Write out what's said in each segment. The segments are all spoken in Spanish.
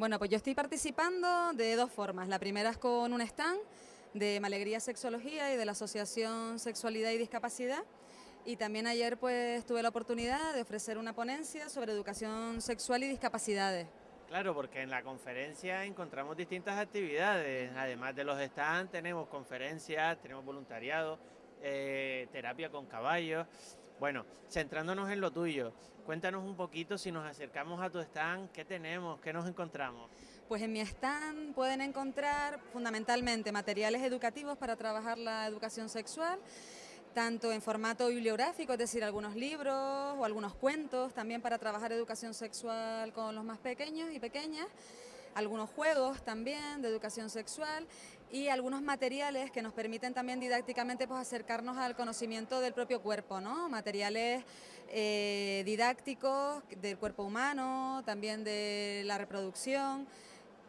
Bueno, pues yo estoy participando de dos formas. La primera es con un stand de Malegría Sexología y de la Asociación Sexualidad y Discapacidad. Y también ayer pues tuve la oportunidad de ofrecer una ponencia sobre educación sexual y discapacidades. Claro, porque en la conferencia encontramos distintas actividades, además de los stands tenemos conferencias, tenemos voluntariado, eh, terapia con caballos. Bueno, centrándonos en lo tuyo, cuéntanos un poquito si nos acercamos a tu stand, ¿qué tenemos? ¿Qué nos encontramos? Pues en mi stand pueden encontrar fundamentalmente materiales educativos para trabajar la educación sexual, tanto en formato bibliográfico, es decir, algunos libros o algunos cuentos, también para trabajar educación sexual con los más pequeños y pequeñas, algunos juegos también de educación sexual y algunos materiales que nos permiten también didácticamente pues, acercarnos al conocimiento del propio cuerpo, ¿no? materiales eh, didácticos del cuerpo humano, también de la reproducción,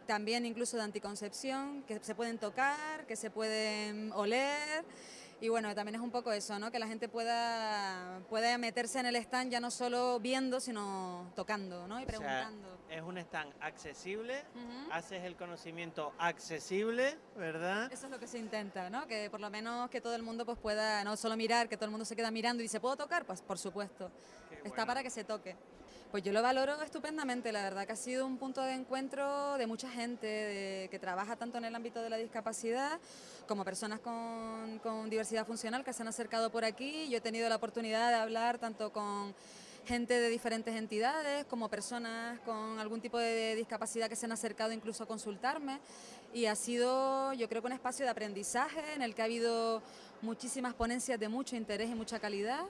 también incluso de anticoncepción, que se pueden tocar, que se pueden oler y bueno, también es un poco eso, ¿no? que la gente pueda, pueda meterse en el stand ya no solo viendo, sino tocando ¿no? y preguntando. es un stand accesible, haces el conocimiento accesible, ¿verdad? Eso es lo que se intenta, ¿no? que por lo menos que todo el mundo pues, pueda no solo mirar, que todo el mundo se queda mirando y dice, ¿puedo tocar? Pues por supuesto, está para que se toque. Pues yo lo valoro estupendamente, la verdad que ha sido un punto de encuentro de mucha gente que trabaja tanto en el ámbito de la discapacidad como personas con, con diversidad funcional que se han acercado por aquí. Yo he tenido la oportunidad de hablar tanto con gente de diferentes entidades, como personas con algún tipo de discapacidad que se han acercado incluso a consultarme y ha sido yo creo que un espacio de aprendizaje en el que ha habido muchísimas ponencias de mucho interés y mucha calidad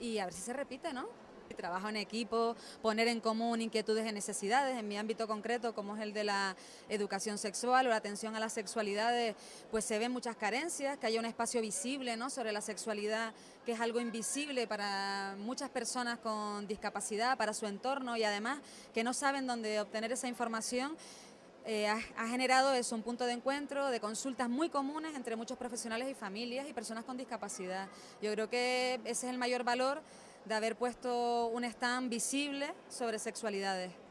y a ver si se repite, ¿no? Trabajo en equipo, poner en común inquietudes y necesidades. En mi ámbito concreto, como es el de la educación sexual o la atención a las sexualidades, pues se ven muchas carencias, que haya un espacio visible ¿no? sobre la sexualidad, que es algo invisible para muchas personas con discapacidad, para su entorno y además que no saben dónde obtener esa información. Eh, ha, generado eso, un punto de encuentro, de consultas muy comunes entre muchos profesionales y familias y personas con discapacidad. Yo creo que ese es el mayor valor de haber puesto un stand visible sobre sexualidades.